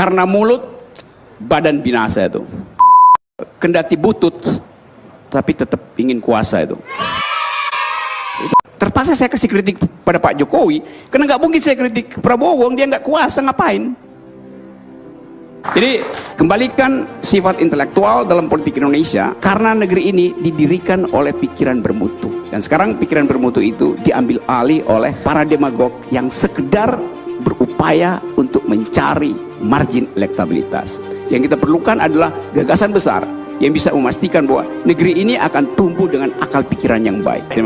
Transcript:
karena mulut badan binasa itu. Kendati butut tapi tetap ingin kuasa itu. Terpaksa saya kasih kritik pada Pak Jokowi. Karena nggak mungkin saya kritik Prabowo dia nggak kuasa ngapain? Jadi kembalikan sifat intelektual dalam politik Indonesia karena negeri ini didirikan oleh pikiran bermutu. Dan sekarang pikiran bermutu itu diambil alih oleh para demagog yang sekedar berupaya untuk mencari margin elektabilitas. Yang kita perlukan adalah gagasan besar yang bisa memastikan bahwa negeri ini akan tumbuh dengan akal pikiran yang baik